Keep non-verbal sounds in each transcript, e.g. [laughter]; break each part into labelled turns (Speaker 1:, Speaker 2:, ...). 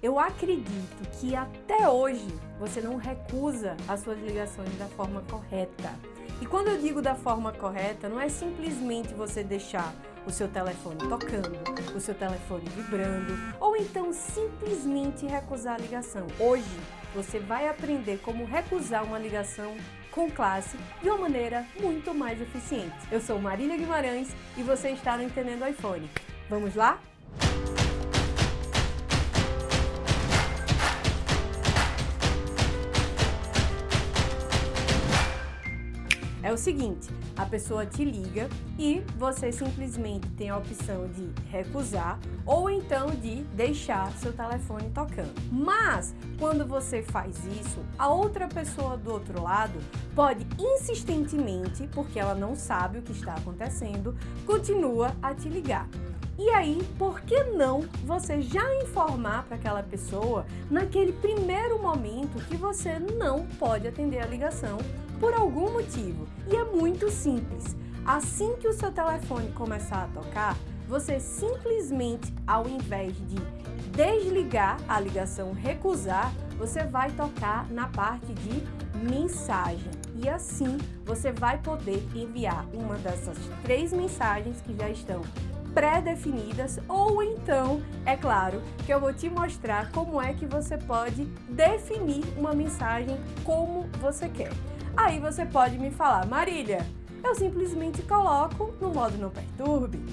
Speaker 1: Eu acredito que até hoje você não recusa as suas ligações da forma correta. E quando eu digo da forma correta, não é simplesmente você deixar o seu telefone tocando, o seu telefone vibrando, ou então simplesmente recusar a ligação. Hoje você vai aprender como recusar uma ligação com classe de uma maneira muito mais eficiente. Eu sou Marília Guimarães e você está no Entendendo iPhone. Vamos lá? É o seguinte, a pessoa te liga e você simplesmente tem a opção de recusar ou então de deixar seu telefone tocando. Mas, quando você faz isso, a outra pessoa do outro lado pode insistentemente, porque ela não sabe o que está acontecendo, continua a te ligar. E aí, por que não você já informar para aquela pessoa naquele primeiro momento que você não pode atender a ligação por algum motivo. E é muito simples. Assim que o seu telefone começar a tocar, você simplesmente, ao invés de desligar a ligação, recusar, você vai tocar na parte de mensagem. E assim você vai poder enviar uma dessas três mensagens que já estão pré-definidas ou então, é claro, que eu vou te mostrar como é que você pode definir uma mensagem como você quer. Aí você pode me falar, Marília, eu simplesmente coloco no modo não perturbe.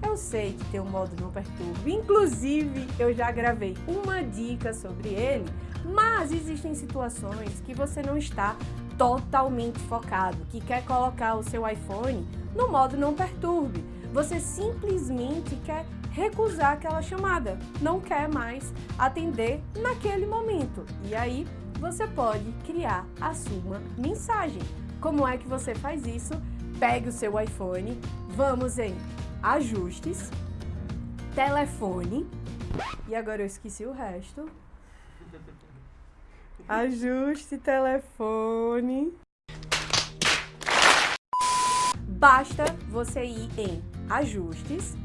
Speaker 1: Eu sei que tem um modo não perturbe, inclusive eu já gravei uma dica sobre ele, mas existem situações que você não está totalmente focado, que quer colocar o seu iPhone no modo não perturbe. Você simplesmente quer recusar aquela chamada, não quer mais atender naquele momento. E aí você pode criar a sua mensagem. Como é que você faz isso? Pegue o seu iPhone, vamos em ajustes, telefone, e agora eu esqueci o resto. [laughs] Ajuste telefone. Basta você ir em ajustes,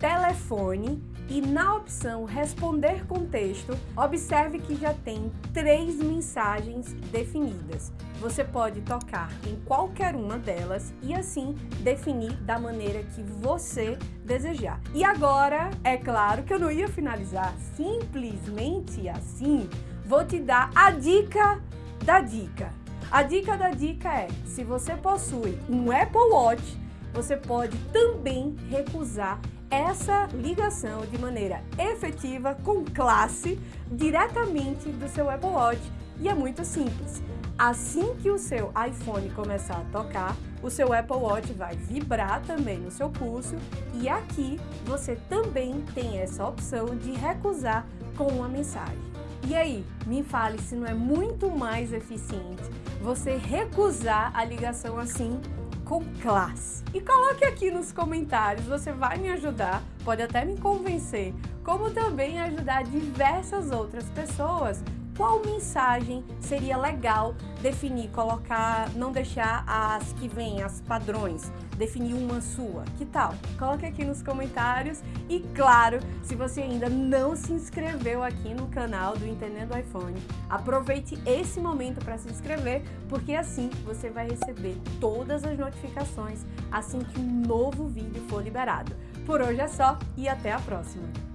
Speaker 1: telefone e na opção responder com texto, observe que já tem três mensagens definidas. Você pode tocar em qualquer uma delas e assim definir da maneira que você desejar. E agora, é claro que eu não ia finalizar simplesmente assim, vou te dar a dica da dica. A dica da dica é, se você possui um Apple Watch, você pode também recusar essa ligação de maneira efetiva, com classe, diretamente do seu Apple Watch. E é muito simples. Assim que o seu iPhone começar a tocar, o seu Apple Watch vai vibrar também no seu pulso e aqui você também tem essa opção de recusar com uma mensagem. E aí, me fale se não é muito mais eficiente você recusar a ligação assim com classe. E coloque aqui nos comentários, você vai me ajudar, pode até me convencer, como também ajudar diversas outras pessoas qual mensagem seria legal definir, colocar, não deixar as que vêm, as padrões, definir uma sua. Que tal? Coloque aqui nos comentários e, claro, se você ainda não se inscreveu aqui no canal do Entendendo iPhone, aproveite esse momento para se inscrever, porque assim você vai receber todas as notificações assim que um novo vídeo for liberado. Por hoje é só e até a próxima!